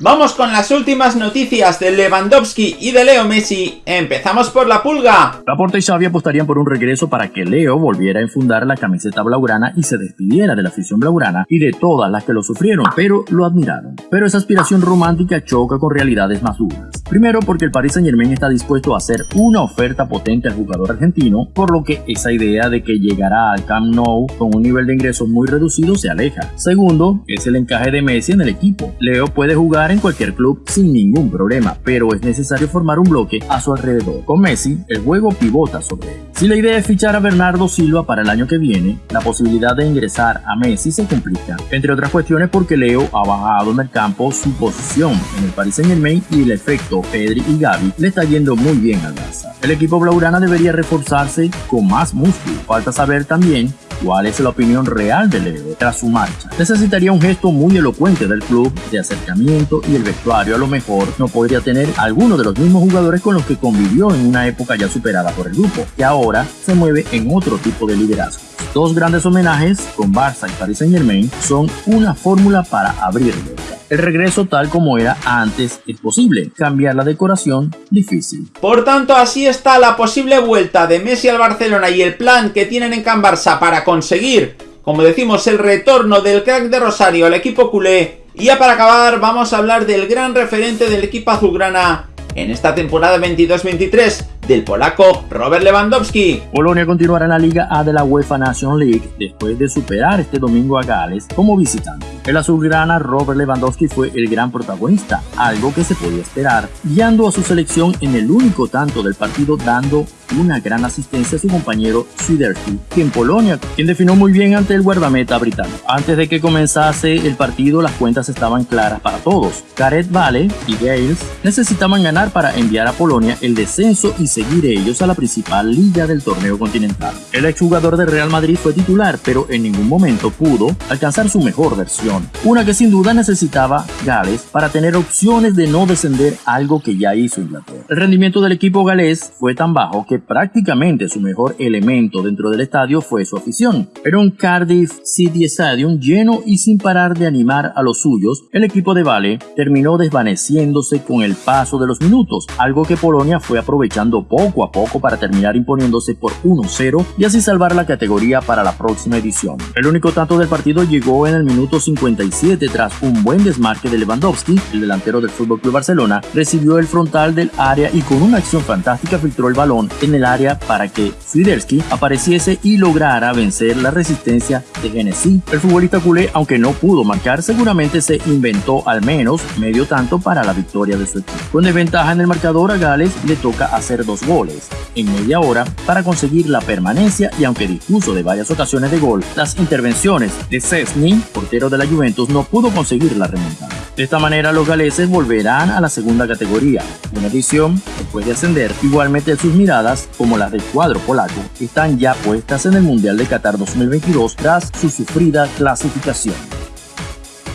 Vamos con las últimas noticias de Lewandowski y de Leo Messi. Empezamos por la pulga. Laporta y Xavi apostarían por un regreso para que Leo volviera a enfundar la camiseta blaugrana y se despidiera de la afición blaugrana y de todas las que lo sufrieron, pero lo admiraron. Pero esa aspiración romántica choca con realidades más duras. Primero porque el Paris Saint Germain está dispuesto a hacer una oferta potente al jugador argentino, por lo que esa idea de que llegará al Camp Nou con un nivel de ingresos muy reducido se aleja. Segundo, es el encaje de Messi en el equipo. Leo puede jugar en cualquier club sin ningún problema, pero es necesario formar un bloque a su alrededor. Con Messi, el juego pivota sobre él. Si la idea es fichar a Bernardo Silva para el año que viene, la posibilidad de ingresar a Messi se complica, entre otras cuestiones porque Leo ha bajado en el campo su posición en el Paris Saint Germain y el efecto Pedri y Gavi le está yendo muy bien al Barça. El equipo blaugrana debería reforzarse con más músculo. Falta saber también cuál es la opinión real de Leo tras su marcha. Necesitaría un gesto muy elocuente del club de acercamiento y el vestuario a lo mejor no podría tener alguno de los mismos jugadores con los que convivió en una época ya superada por el grupo, que ahora se mueve en otro tipo de liderazgo. Dos grandes homenajes con Barça y Paris Saint Germain son una fórmula para abrirlo. El regreso tal como era antes es posible, cambiar la decoración difícil. Por tanto, así está la posible vuelta de Messi al Barcelona y el plan que tienen en Can Barça para conseguir, como decimos, el retorno del crack de Rosario al equipo culé. Y ya para acabar, vamos a hablar del gran referente del equipo azulgrana en esta temporada 22-23, del polaco Robert Lewandowski. Polonia continuará en la Liga A de la UEFA Nation League después de superar este domingo a Gales como visitante. El azulgrana Robert Lewandowski fue el gran protagonista, algo que se podía esperar, guiando a su selección en el único tanto del partido dando una gran asistencia a su compañero Swiderski, que en Polonia, quien definió muy bien ante el guardameta británico. Antes de que comenzase el partido, las cuentas estaban claras para todos. Gareth Vale y Gales necesitaban ganar para enviar a Polonia el descenso y seguir ellos a la principal liga del torneo continental. El exjugador de Real Madrid fue titular, pero en ningún momento pudo alcanzar su mejor versión, una que sin duda necesitaba Gales para tener opciones de no descender algo que ya hizo Inglaterra. El rendimiento del equipo galés fue tan bajo que prácticamente su mejor elemento dentro del estadio fue su afición. Pero un Cardiff City Stadium lleno y sin parar de animar a los suyos, el equipo de Vale terminó desvaneciéndose con el paso de los minutos, algo que Polonia fue aprovechando poco a poco para terminar imponiéndose por 1-0 y así salvar la categoría para la próxima edición. El único tanto del partido llegó en el minuto 57 tras un buen desmarque de Lewandowski, el delantero del FC Barcelona, recibió el frontal del área y con una acción fantástica filtró el balón en el área para que Swiderski apareciese y lograra vencer la resistencia de Genesí. El futbolista culé, aunque no pudo marcar, seguramente se inventó al menos medio tanto para la victoria de su equipo. Con desventaja en el marcador a Gales le toca hacer dos goles en media hora para conseguir la permanencia y aunque dispuso de varias ocasiones de gol, las intervenciones de Cesny, portero de la Juventus, no pudo conseguir la remontada. De esta manera los galeses volverán a la segunda categoría, una edición después de ascender. Igualmente sus miradas, como las del cuadro polaco, están ya puestas en el Mundial de Qatar 2022 tras su sufrida clasificación.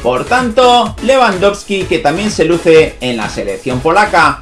Por tanto, Lewandowski que también se luce en la selección polaca.